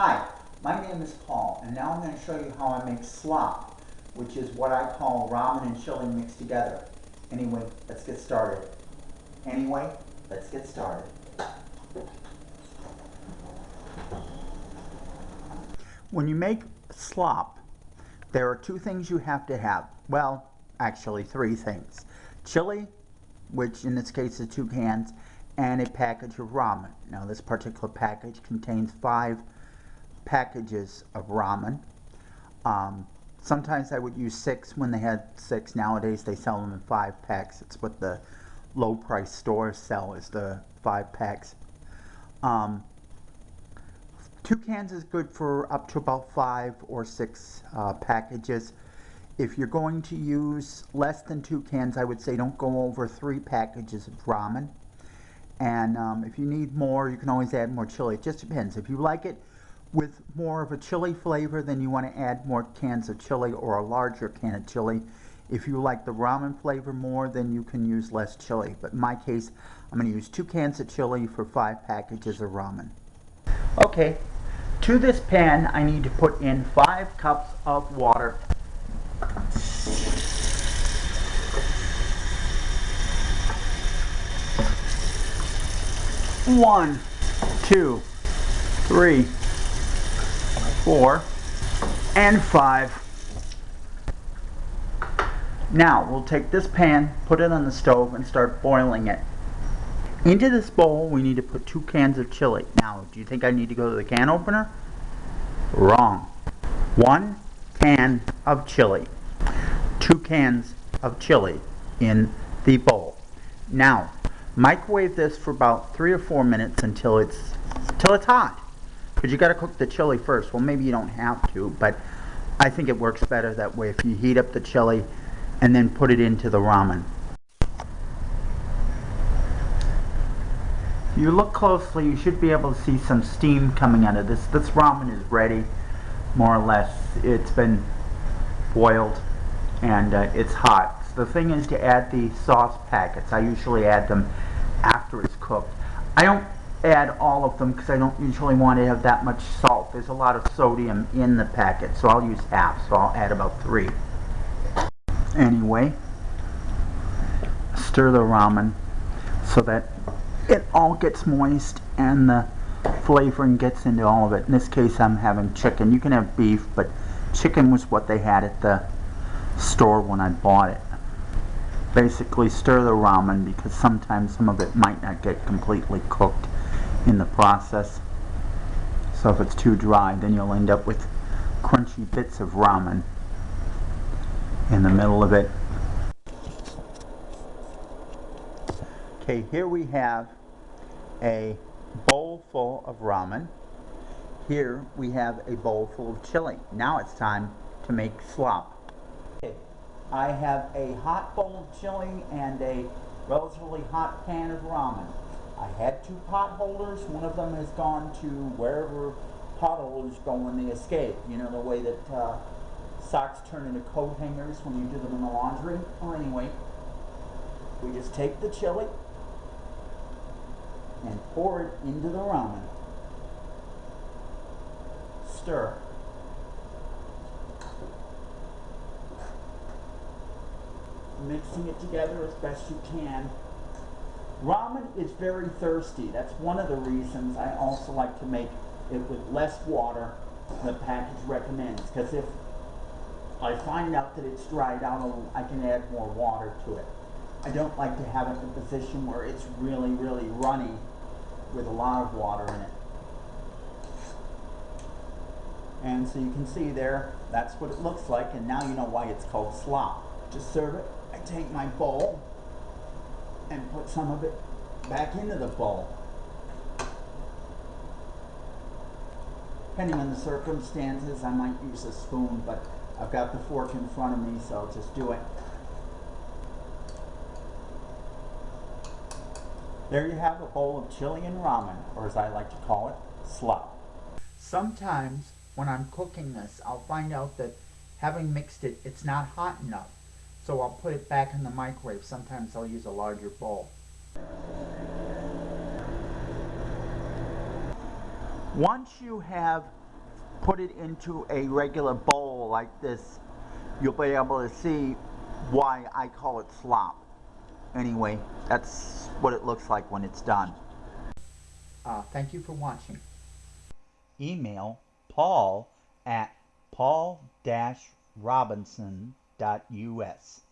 Hi, my name is Paul, and now I'm going to show you how I make slop, which is what I call ramen and chili mixed together. Anyway, let's get started. Anyway, let's get started. When you make slop, there are two things you have to have. Well, actually three things. Chili, which in this case is two cans, and a package of ramen. Now this particular package contains five packages of ramen. Um, sometimes I would use six when they had six. Nowadays they sell them in five packs. It's what the low price stores sell is the five packs. Um, two cans is good for up to about five or six uh, packages. If you're going to use less than two cans, I would say don't go over three packages of ramen. And um, if you need more, you can always add more chili. It just depends. If you like it with more of a chili flavor, then you want to add more cans of chili or a larger can of chili. If you like the ramen flavor more, then you can use less chili. But in my case, I'm going to use two cans of chili for five packages of ramen. Okay, to this pan, I need to put in five cups of water. One, two, three, four, and five. Now, we'll take this pan, put it on the stove, and start boiling it. Into this bowl, we need to put two cans of chili. Now, do you think I need to go to the can opener? Wrong. One can of chili. Two cans of chili in the bowl. Now, Microwave this for about three or four minutes until it's until it's hot. Because you got to cook the chili first. Well, maybe you don't have to, but I think it works better that way if you heat up the chili and then put it into the ramen. If you look closely, you should be able to see some steam coming out of this. This ramen is ready, more or less. It's been boiled and uh, it's hot. So the thing is to add the sauce packets. I usually add them after it's cooked. I don't add all of them because I don't usually want to have that much salt. There's a lot of sodium in the packet, so I'll use half, so I'll add about three. Anyway, stir the ramen so that it all gets moist and the flavoring gets into all of it. In this case, I'm having chicken. You can have beef, but chicken was what they had at the store when I bought it basically stir the ramen because sometimes some of it might not get completely cooked in the process. So if it's too dry, then you'll end up with crunchy bits of ramen in the middle of it. Okay, here we have a bowl full of ramen. Here we have a bowl full of chili. Now it's time to make slop. Okay, I have a hot bowl of chili and a relatively hot can of ramen. I had two pot holders. One of them has gone to wherever pot holders go when they escape. You know, the way that uh, socks turn into coat hangers when you do them in the laundry. Well, anyway, we just take the chili and pour it into the ramen. Stir. mixing it together as best you can. Ramen is very thirsty. That's one of the reasons I also like to make it with less water than the package recommends. Because if I find out that it's dried out, I can add more water to it. I don't like to have it in a position where it's really, really runny with a lot of water in it. And so you can see there, that's what it looks like, and now you know why it's called slop. Just serve it I take my bowl and put some of it back into the bowl. Depending on the circumstances, I might use a spoon, but I've got the fork in front of me, so I'll just do it. There you have a bowl of chili and ramen, or as I like to call it, slop. Sometimes when I'm cooking this, I'll find out that having mixed it, it's not hot enough. So I'll put it back in the microwave. Sometimes I'll use a larger bowl. Once you have put it into a regular bowl like this, you'll be able to see why I call it slop. Anyway, that's what it looks like when it's done. Uh, thank you for watching. Email paul at paul-robinson.us.